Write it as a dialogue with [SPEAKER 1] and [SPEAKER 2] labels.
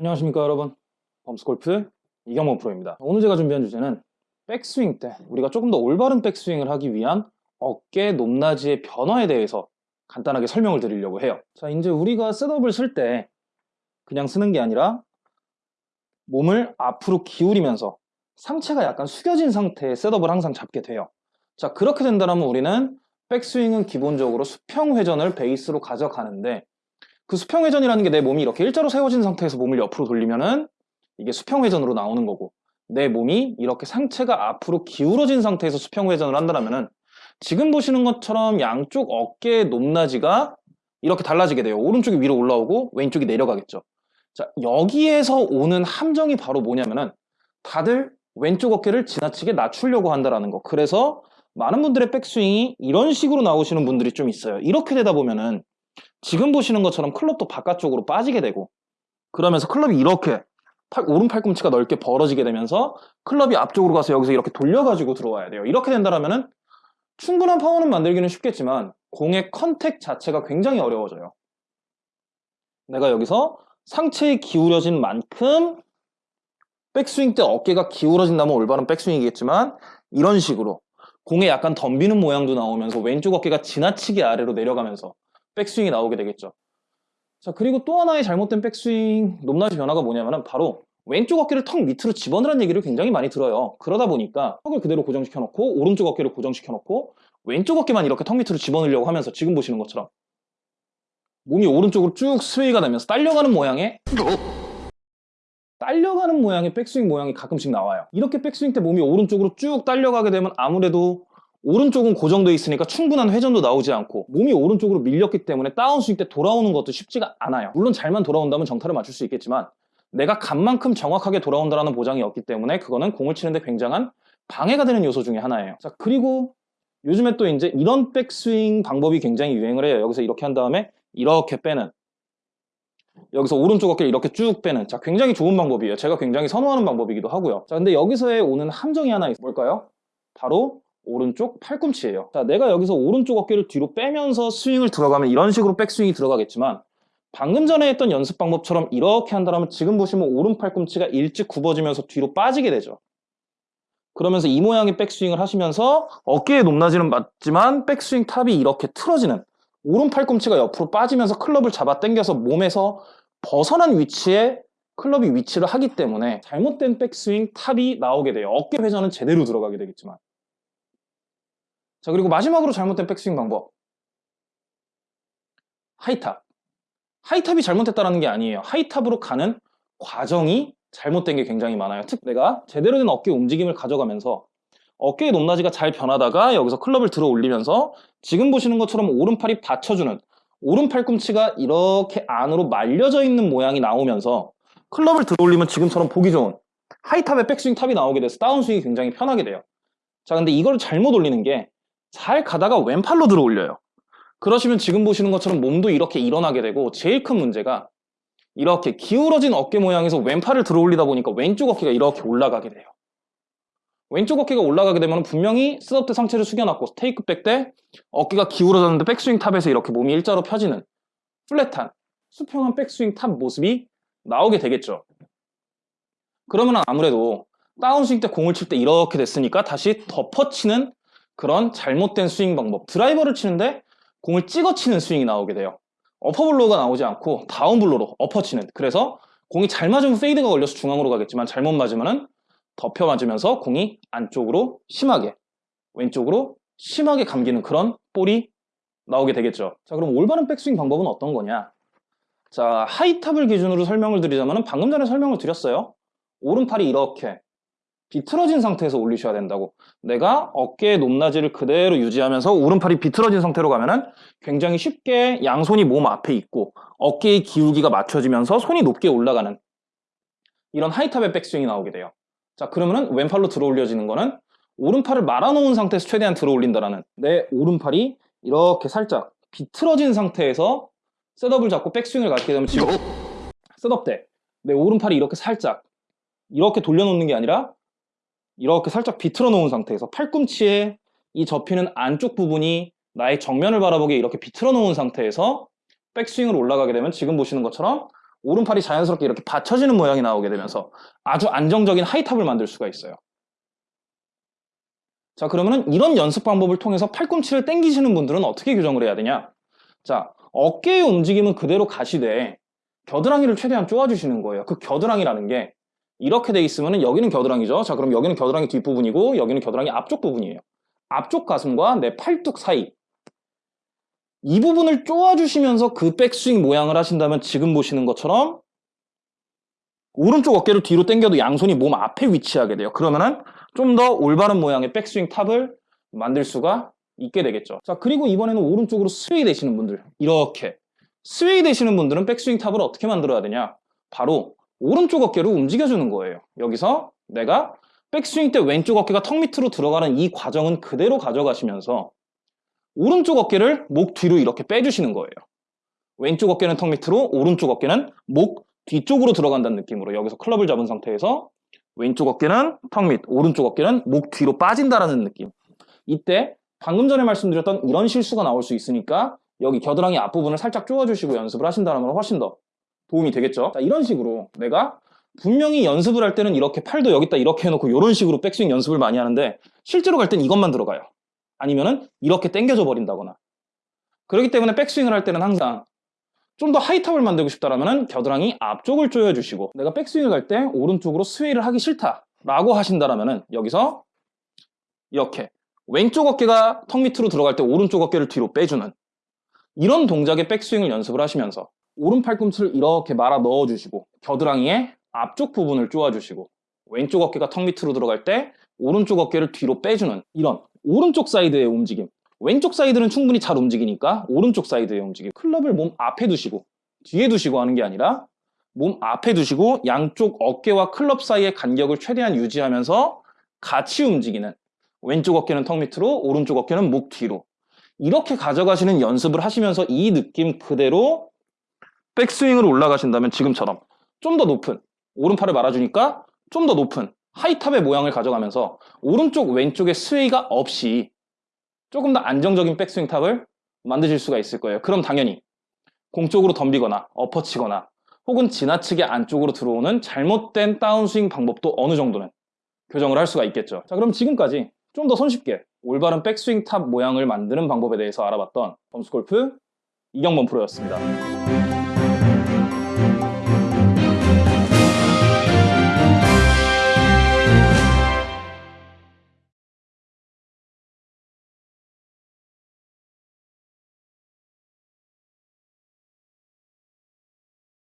[SPEAKER 1] 안녕하십니까 여러분. 범스골프 이경범 프로입니다. 오늘 제가 준비한 주제는 백스윙 때 우리가 조금 더 올바른 백스윙을 하기 위한 어깨 높낮이의 변화에 대해서 간단하게 설명을 드리려고 해요. 자 이제 우리가 셋업을 쓸 때 그냥 쓰는 게 아니라 몸을 앞으로 기울이면서 상체가 약간 숙여진 상태의 셋업을 항상 잡게 돼요. 자 그렇게 된다면 우리는 백스윙은 기본적으로 수평 회전을 베이스로 가져가는데 그 수평 회전이라는 게 내 몸이 이렇게 일자로 세워진 상태에서 몸을 옆으로 돌리면은 이게 수평 회전으로 나오는 거고 내 몸이 이렇게 상체가 앞으로 기울어진 상태에서 수평 회전을 한다면은 지금 보시는 것처럼 양쪽 어깨의 높낮이가 이렇게 달라지게 돼요. 오른쪽이 위로 올라오고 왼쪽이 내려가겠죠. 자, 여기에서 오는 함정이 바로 뭐냐면은 다들 왼쪽 어깨를 지나치게 낮추려고 한다라는 거. 그래서 많은 분들의 백스윙이 이런 식으로 나오시는 분들이 좀 있어요. 이렇게 되다 보면은 지금 보시는 것처럼 클럽도 바깥쪽으로 빠지게 되고 그러면서 클럽이 이렇게 팔, 오른 팔꿈치가 넓게 벌어지게 되면서 클럽이 앞쪽으로 가서 여기서 이렇게 돌려가지고 들어와야 돼요. 이렇게 된다면 충분한 파워는 만들기는 쉽겠지만 공의 컨택 자체가 굉장히 어려워져요. 내가 여기서 상체에 기울여진 만큼 백스윙 때 어깨가 기울어진다면 올바른 백스윙이겠지만 이런 식으로 공에 약간 덤비는 모양도 나오면서 왼쪽 어깨가 지나치게 아래로 내려가면서 백스윙이 나오게 되겠죠. 자 그리고 또 하나의 잘못된 백스윙 높낮이 변화가 뭐냐면 바로 왼쪽 어깨를 턱 밑으로 집어넣으라는 얘기를 굉장히 많이 들어요. 그러다 보니까 턱을 그대로 고정시켜 놓고 오른쪽 어깨를 고정시켜 놓고 왼쪽 어깨만 이렇게 턱 밑으로 집어넣으려고 하면서 지금 보시는 것처럼 몸이 오른쪽으로 쭉 스웨이가 되면서 딸려가는 모양의 딸려가는 모양의 백스윙 모양이 가끔씩 나와요. 이렇게 백스윙 때 몸이 오른쪽으로 쭉 딸려가게 되면 아무래도 오른쪽은 고정되어 있으니까 충분한 회전도 나오지 않고 몸이 오른쪽으로 밀렸기 때문에 다운 스윙 때 돌아오는 것도 쉽지가 않아요. 물론 잘만 돌아온다면 정타를 맞출 수 있겠지만 내가 간만큼 정확하게 돌아온다는 보장이 없기 때문에 그거는 공을 치는데 굉장한 방해가 되는 요소 중에 하나예요. 자 그리고 요즘에 또 이제 이런 백스윙 방법이 굉장히 유행을 해요. 여기서 이렇게 한 다음에 이렇게 빼는 여기서 오른쪽 어깨를 이렇게 쭉 빼는 자 굉장히 좋은 방법이에요. 제가 굉장히 선호하는 방법이기도 하고요. 자 근데 여기서의 오는 함정이 하나 있어요. 뭘까요? 바로 오른쪽 팔꿈치예요. 자, 내가 여기서 오른쪽 어깨를 뒤로 빼면서 스윙을 들어가면 이런 식으로 백스윙이 들어가겠지만 방금 전에 했던 연습 방법처럼 이렇게 한다면 지금 보시면 오른 팔꿈치가 일찍 굽어지면서 뒤로 빠지게 되죠. 그러면서 이 모양의 백스윙을 하시면서 어깨의 높낮이는 맞지만 백스윙 top이 이렇게 틀어지는 오른 팔꿈치가 옆으로 빠지면서 클럽을 잡아 당겨서 몸에서 벗어난 위치에 클럽이 위치를 하기 때문에 잘못된 백스윙 top이 나오게 돼요. 어깨 회전은 제대로 들어가게 되겠지만 자 그리고 마지막으로 잘못된 백스윙 방법. 하이탑. 하이탑이 잘못됐다는 게 아니에요. 하이탑으로 가는 과정이 잘못된 게 굉장히 많아요. 특 내가 제대로 된 어깨 움직임을 가져가면서 어깨의 높낮이가 잘 변하다가 여기서 클럽을 들어 올리면서 지금 보시는 것처럼 오른팔이 받쳐주는 오른 팔꿈치가 이렇게 안으로 말려져 있는 모양이 나오면서 클럽을 들어 올리면 지금처럼 보기 좋은 high top의 백스윙 top이 나오게 돼서 다운스윙이 굉장히 편하게 돼요. 자 근데 이걸 잘못 올리는 게 잘 가다가 왼팔로 들어 올려요. 그러시면 지금 보시는 것처럼 몸도 이렇게 일어나게 되고 제일 큰 문제가 이렇게 기울어진 어깨 모양에서 왼팔을 들어 올리다 보니까 왼쪽 어깨가 이렇게 올라가게 돼요. 왼쪽 어깨가 올라가게 되면 분명히 setup 때 상체를 숙여놨고 takeback 때 어깨가 기울어졌는데 백스윙 top에서 이렇게 몸이 일자로 펴지는 flat한 수평한 백스윙 top 모습이 나오게 되겠죠. 그러면 아무래도 다운스윙 때 공을 칠 때 이렇게 됐으니까 다시 덮어치는 그런 잘못된 스윙 방법. 드라이버를 치는데 공을 찍어 치는 스윙이 나오게 돼요. upper blow가 나오지 않고 down blow로 엎어치는. 그래서 공이 잘 맞으면 fade가 걸려서 중앙으로 가겠지만 잘못 맞으면 덮여 맞으면서 공이 안쪽으로 심하게 왼쪽으로 심하게 감기는 그런 볼이 나오게 되겠죠. 자 그럼 올바른 백스윙 방법은 어떤 거냐? 자 하이탑을 기준으로 설명을 드리자면 방금 전에 설명을 드렸어요. 오른팔이 이렇게 비틀어진 상태에서 올리셔야 된다고. 내가 어깨의 높낮이를 그대로 유지하면서 오른팔이 비틀어진 상태로 가면은 굉장히 쉽게 양손이 몸 앞에 있고 어깨의 기울기가 맞춰지면서 손이 높게 올라가는 이런 하이탑의 백스윙이 나오게 돼요. 자 그러면은 왼팔로 들어 올려지는 거는 오른팔을 말아놓은 상태에서 최대한 들어 올린다라는 내 오른팔이 이렇게 살짝 비틀어진 상태에서 셋업을 잡고 백스윙을 갖게 되면 지금 셋업 때 내 오른팔이 이렇게 살짝 이렇게 돌려놓는 게 아니라 이렇게 살짝 비틀어 놓은 상태에서 팔꿈치에 이 접히는 안쪽 부분이 나의 정면을 바라보게 이렇게 비틀어 놓은 상태에서 백스윙으로 올라가게 되면 지금 보시는 것처럼 오른팔이 자연스럽게 이렇게 받쳐지는 모양이 나오게 되면서 아주 안정적인 하이탑을 만들 수가 있어요. 자 그러면은 이런 연습 방법을 통해서 팔꿈치를 당기시는 분들은 어떻게 교정을 해야 되냐? 자 어깨의 움직임은 그대로 가시되 겨드랑이를 최대한 쪼아주시는 거예요. 그 겨드랑이라는 게 이렇게 돼 있으면 여기는 겨드랑이죠. 자 그럼 여기는 겨드랑이 뒷부분이고 여기는 겨드랑이 앞쪽 부분이에요. 앞쪽 가슴과 내 팔뚝 사이 이 부분을 쪼아주시면서 그 백스윙 모양을 하신다면 지금 보시는 것처럼 오른쪽 어깨를 뒤로 당겨도 양손이 몸 앞에 위치하게 돼요. 그러면은 좀 더 올바른 모양의 백스윙 top을 만들 수가 있게 되겠죠. 자 그리고 이번에는 오른쪽으로 sway 되시는 분들 이렇게 sway 되시는 분들은 백스윙 top을 어떻게 만들어야 되냐 바로 오른쪽 어깨를 움직여주는 거예요. 여기서 내가 백스윙 때 왼쪽 어깨가 턱 밑으로 들어가는 이 과정은 그대로 가져가시면서 오른쪽 어깨를 목 뒤로 이렇게 빼주시는 거예요. 왼쪽 어깨는 턱 밑으로 오른쪽 어깨는 목 뒤쪽으로 들어간다는 느낌으로 여기서 클럽을 잡은 상태에서 왼쪽 어깨는 턱 밑, 오른쪽 어깨는 목 뒤로 빠진다라는 느낌. 이때 방금 전에 말씀드렸던 이런 실수가 나올 수 있으니까 여기 겨드랑이 앞부분을 살짝 쪼아주시고 연습을 하신다면 훨씬 더 도움이 되겠죠. 자, 이런 식으로 내가 분명히 연습을 할 때는 이렇게 팔도 여기다 이렇게 해놓고 이런 식으로 백스윙 연습을 많이 하는데 실제로 갈 땐 이것만 들어가요. 아니면은 이렇게 당겨져 버린다거나 그렇기 때문에 백스윙을 할 때는 항상 좀 더 하이탑을 만들고 싶다라면 겨드랑이 앞쪽을 조여주시고 내가 백스윙을 갈 때 오른쪽으로 스웨이를 하기 싫다 라고 하신다라면 여기서 이렇게 왼쪽 어깨가 턱 밑으로 들어갈 때 오른쪽 어깨를 뒤로 빼주는 이런 동작의 백스윙을 연습을 하시면서 오른 팔꿈치를 이렇게 말아 넣어주시고 겨드랑이의 앞쪽 부분을 쪼아주시고 왼쪽 어깨가 턱 밑으로 들어갈 때 오른쪽 어깨를 뒤로 빼주는 이런 오른쪽 사이드의 움직임. 왼쪽 사이드는 충분히 잘 움직이니까 오른쪽 사이드의 움직임. 클럽을 몸 앞에 두시고 뒤에 두시고 하는 게 아니라 몸 앞에 두시고 양쪽 어깨와 클럽 사이의 간격을 최대한 유지하면서 같이 움직이는 왼쪽 어깨는 턱 밑으로 오른쪽 어깨는 목 뒤로. 이렇게 가져가시는 연습을 하시면서 이 느낌 그대로 백스윙으로 올라가신다면 지금처럼 좀 더 높은 오른팔을 말아주니까 좀 더 높은 high top의 모양을 가져가면서 오른쪽 왼쪽에 sway가 없이 조금 더 안정적인 백스윙 top을 만드실 수가 있을 거예요. 그럼 당연히 공 쪽으로 덤비거나 엎어치거나 혹은 지나치게 안쪽으로 들어오는 잘못된 다운스윙 방법도 어느 정도는 교정을 할 수가 있겠죠. 자 그럼 지금까지 좀 더 손쉽게 올바른 백스윙 top 모양을 만드는 방법에 대해서 알아봤던 범스골프 이경범 프로였습니다.